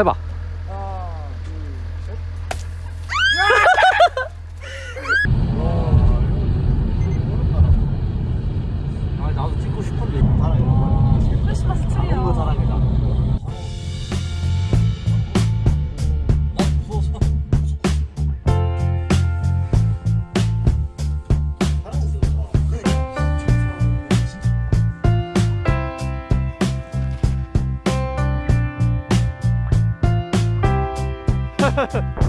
해봐 呵 呵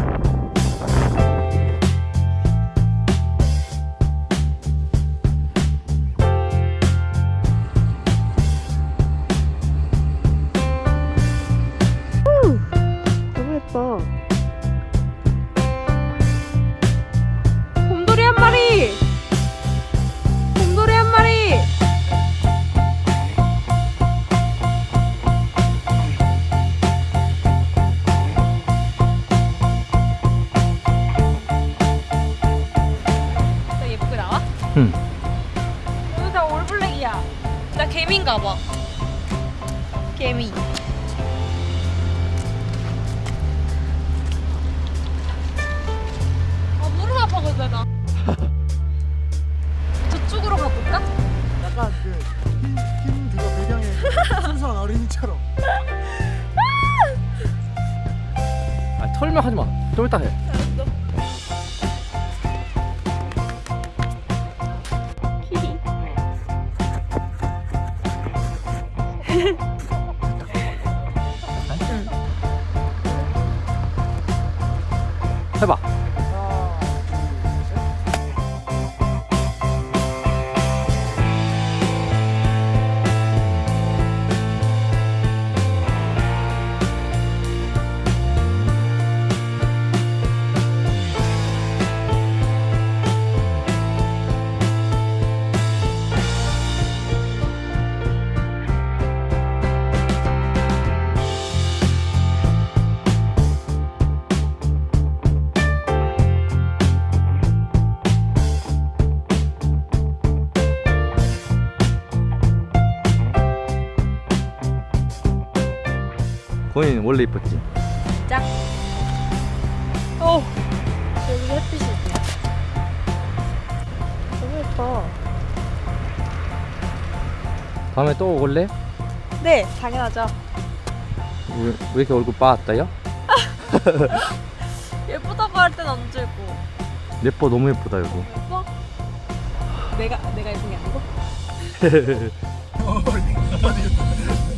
응 오늘 다 올블랙이야. 나 개미인가 봐. 개미. 아 무릎 아파거든 나. 저쪽으로 가볼까? 약간 그 흰, 흰 그거 배경에 순수한 어린이처럼. 아 털면 하지 마 좀 이따 해 해봐 하 고인 원래 이뻤지 짝. 어. 여기 햇빛이 있네. 너무 예뻐. 다음에 또 올래? 네, 당연하죠. 왜, 왜 이렇게 얼굴 빠았다요? 예쁘다고 할땐안 들고. 예뻐 너무 예쁘다 이거 예뻐? 내가 내가 예쁜 게 아니고?